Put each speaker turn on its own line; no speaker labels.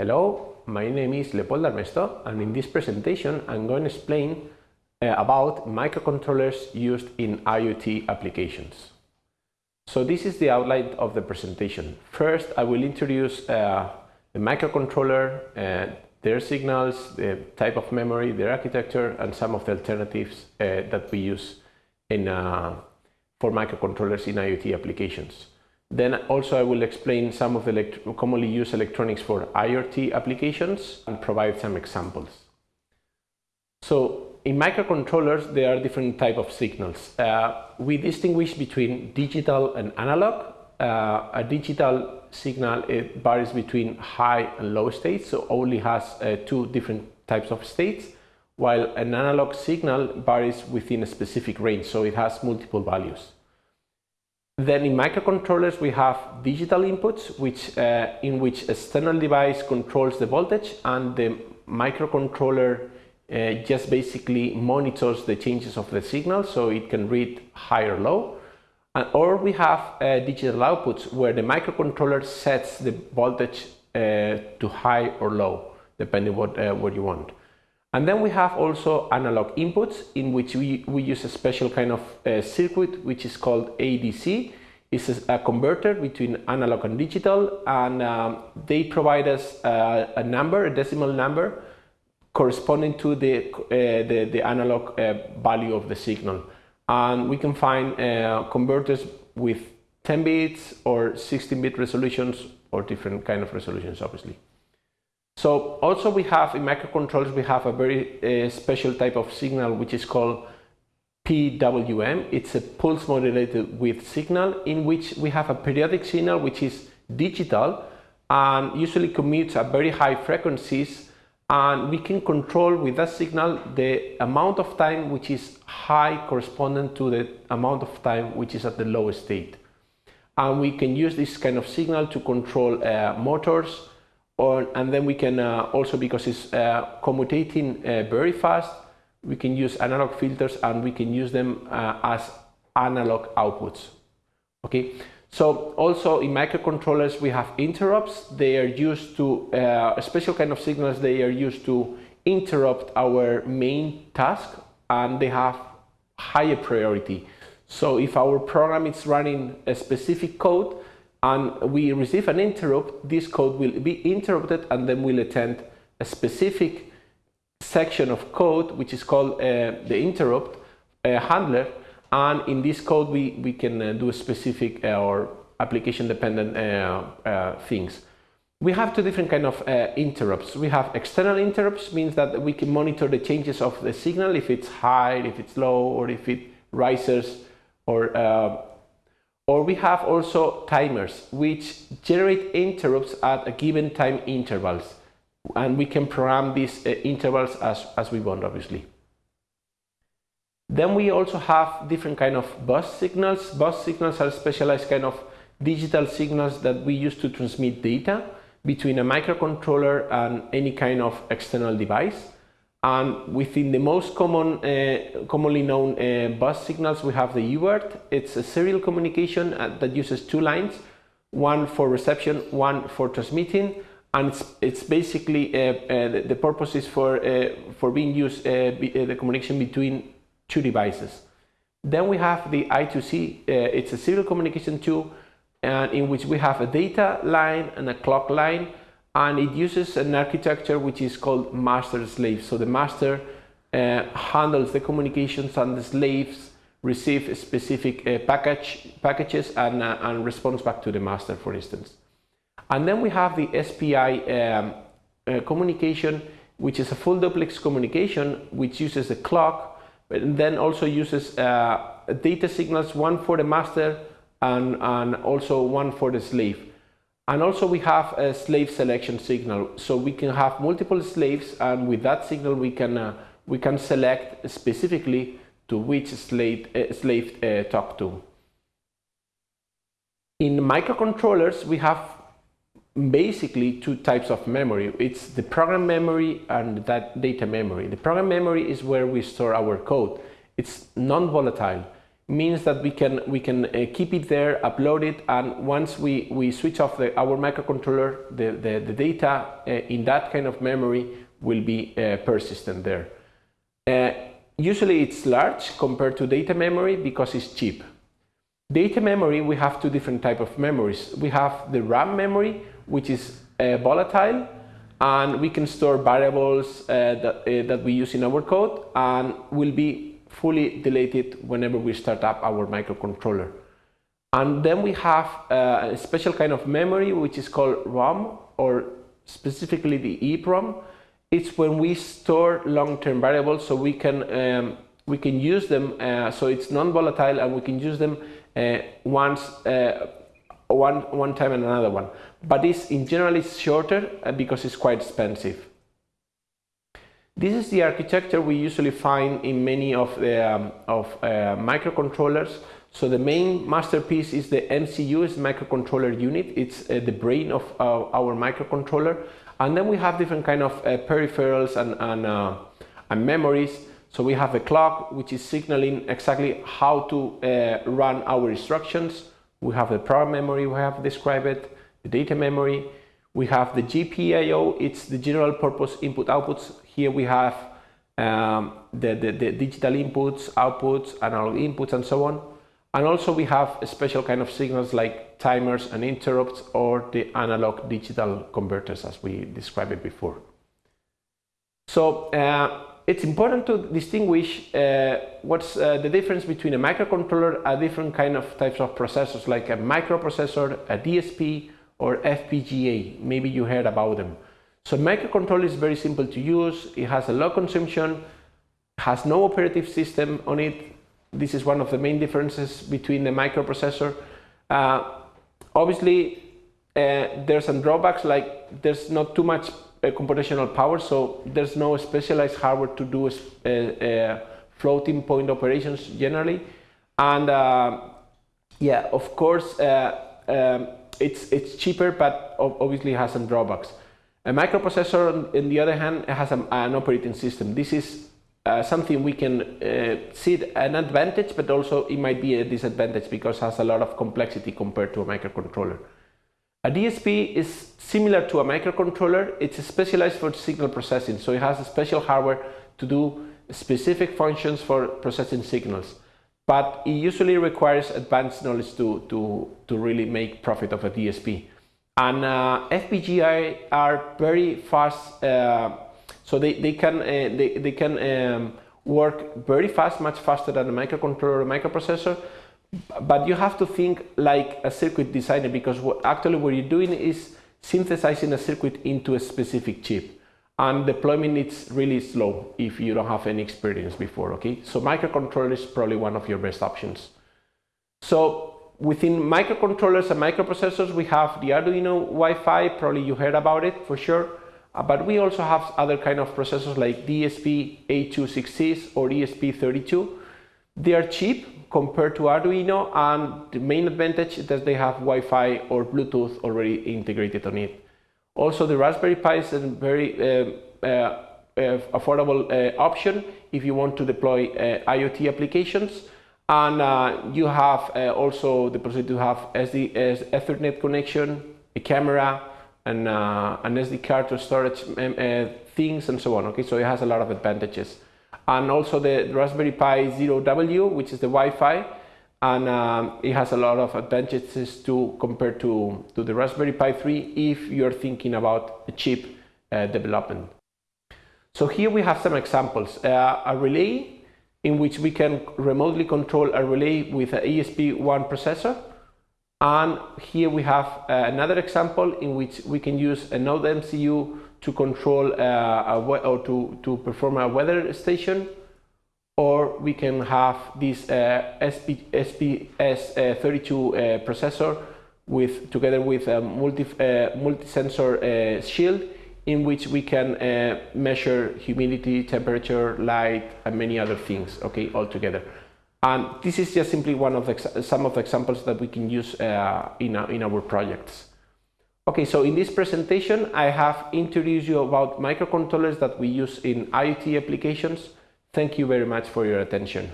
Hello, my name is Leopoldo Armesto and in this presentation I'm going to explain uh, about microcontrollers used in IoT applications. So this is the outline of the presentation. First I will introduce uh, the microcontroller, uh, their signals, the type of memory, their architecture and some of the alternatives uh, that we use in, uh, for microcontrollers in IoT applications. Then also I will explain some of the commonly used electronics for IoT applications and provide some examples. So in microcontrollers there are different type of signals. Uh, we distinguish between digital and analog. Uh, a digital signal it varies between high and low states, so only has uh, two different types of states, while an analog signal varies within a specific range, so it has multiple values. Then in microcontrollers we have digital inputs which, uh, in which a external device controls the voltage and the microcontroller uh, just basically monitors the changes of the signal so it can read high or low. And, or we have uh, digital outputs where the microcontroller sets the voltage uh, to high or low depending what, uh, what you want. And then we have also analog inputs in which we, we use a special kind of uh, circuit which is called ADC. It's a, a converter between analog and digital and um, they provide us uh, a number, a decimal number corresponding to the, uh, the, the, analog uh, value of the signal. And we can find uh, converters with 10 bits or 16 bit resolutions or different kind of resolutions obviously. So also we have in microcontrollers we have a very uh, special type of signal which is called PWM. It's a pulse modulated width signal in which we have a periodic signal which is digital and usually commutes at very high frequencies and we can control with that signal the amount of time which is high corresponding to the amount of time which is at the lowest state. And we can use this kind of signal to control uh, motors, or, and then we can uh, also, because it's uh, commutating uh, very fast, we can use analog filters and we can use them as analog outputs. Okay, so also in microcontrollers we have interrupts. They are used to, uh, a special kind of signals, they are used to interrupt our main task and they have higher priority. So if our program is running a specific code, and we receive an interrupt, this code will be interrupted and then we'll attend a specific section of code which is called uh, the interrupt uh, handler and in this code we, we can uh, do specific uh, or application dependent uh, uh, things. We have two different kind of interrupts. We have external interrupts means that we can monitor the changes of the signal if it's high, if it's low or if it rises or or we have also timers which generate interrupts at a given time intervals and we can program these uh, intervals as, as we want obviously. Then we also have different kind of bus signals. Bus signals are specialized kind of digital signals that we use to transmit data between a microcontroller and any kind of external device. And within the most common, uh, commonly known uh, bus signals, we have the UART. It's a serial communication uh, that uses two lines, one for reception, one for transmitting. And it's, it's basically, uh, uh, the, the, purpose is for, uh, for being used, be, the communication between two devices. Then we have the I2C, it's a serial communication too, in which we have a data line and a clock line and it uses an architecture which is called master slave. So the master uh, handles the communications and the slaves receive specific uh, package, packages and, uh, and responds back to the master, for instance. And then we have the SPI um, uh, communication, which is a full duplex communication, which uses a clock, but then also uses uh, data signals, one for the master and, and also one for the slave. And also we have a slave selection signal. So we can have multiple slaves and with that signal we can, uh, we can select specifically to which slave, uh, slave uh, talk to. In microcontrollers we have basically two types of memory. It's the program memory and that data memory. The program memory is where we store our code. It's non-volatile means that we can we can uh, keep it there, upload it, and once we, we switch off the, our microcontroller, the, the, the data uh, in that kind of memory will be uh, persistent there. Uh, usually it's large compared to data memory because it's cheap. Data memory, we have two different type of memories. We have the RAM memory, which is uh, volatile, and we can store variables uh, that, that we use in our code and will be fully deleted whenever we start up our microcontroller. And then we have uh, a special kind of memory which is called ROM or specifically the EEPROM. It's when we store long-term variables so we can um, we can use them uh, so it's non-volatile and we can use them uh, once uh, one one time and another one. But this in general is shorter uh, because it's quite expensive. This is the architecture we usually find in many of the um, of uh, microcontrollers. So the main masterpiece is the MCU, is microcontroller unit. It's uh, the brain of uh, our microcontroller. And then we have different kind of uh, peripherals and, and, uh, and, memories. So we have a clock, which is signaling exactly how to uh, run our instructions. We have the program memory we have described it, the data memory, we have the GPIO, it's the general purpose input outputs. Here we have um, the, the, the, digital inputs, outputs, analog inputs and so on. And also we have a special kind of signals like timers and interrupts or the analog digital converters as we described it before. So uh, it's important to distinguish uh, what's uh, the difference between a microcontroller, a different kind of types of processors like a microprocessor, a DSP, or FPGA. Maybe you heard about them. So microcontroller is very simple to use. It has a low consumption, has no operative system on it. This is one of the main differences between the microprocessor. Uh, obviously, uh, there's some drawbacks like there's not too much uh, computational power, so there's no specialized hardware to do uh, uh, floating point operations generally. And uh, yeah, of course, um, it's, it's cheaper, but obviously has some drawbacks. A microprocessor, on the other hand, has an operating system. This is uh, something we can uh, see an advantage, but also it might be a disadvantage because it has a lot of complexity compared to a microcontroller. A DSP is similar to a microcontroller. It's specialized for signal processing, so it has a special hardware to do specific functions for processing signals but it usually requires advanced knowledge to, to, to really make profit of a DSP. And uh, FPGA are very fast, uh, so they, they can, uh, they, they can um, work very fast, much faster than a microcontroller or microprocessor, but you have to think like a circuit designer because what, actually what you're doing is synthesizing a circuit into a specific chip and deployment is really slow if you don't have any experience before, okay? So microcontroller is probably one of your best options. So within microcontrollers and microprocessors, we have the Arduino Wi-Fi, probably you heard about it for sure, uh, but we also have other kind of processors like ESP-8266 or ESP32. They are cheap compared to Arduino and the main advantage is that they have Wi-Fi or Bluetooth already integrated on it. Also, the Raspberry Pi is a very uh, uh, uh, affordable option if you want to deploy IoT applications. And you have also the possibility to have SD, Ethernet connection, a camera, and uh, an SD card to storage um, uh, things and so on. Okay, so it has a lot of advantages. And also the Raspberry Pi Zero W, which is the Wi-Fi, and um, it has a lot of advantages to compare to, to the Raspberry Pi 3 if you're thinking about a chip uh, development. So here we have some examples. Uh, a relay in which we can remotely control a relay with an ESP1 processor. And here we have uh, another example in which we can use a Node MCU to control uh, or to, to perform a weather station or we can have this uh, SP, SPS32 uh, processor with together with a multi, multi-sensor shield in which we can uh, measure humidity, temperature, light, and many other things, okay, all together. And this is just simply one of the, some of the examples that we can use uh, in, in our projects. Okay, so in this presentation, I have introduced you about microcontrollers that we use in IoT applications, Thank you very much for your attention.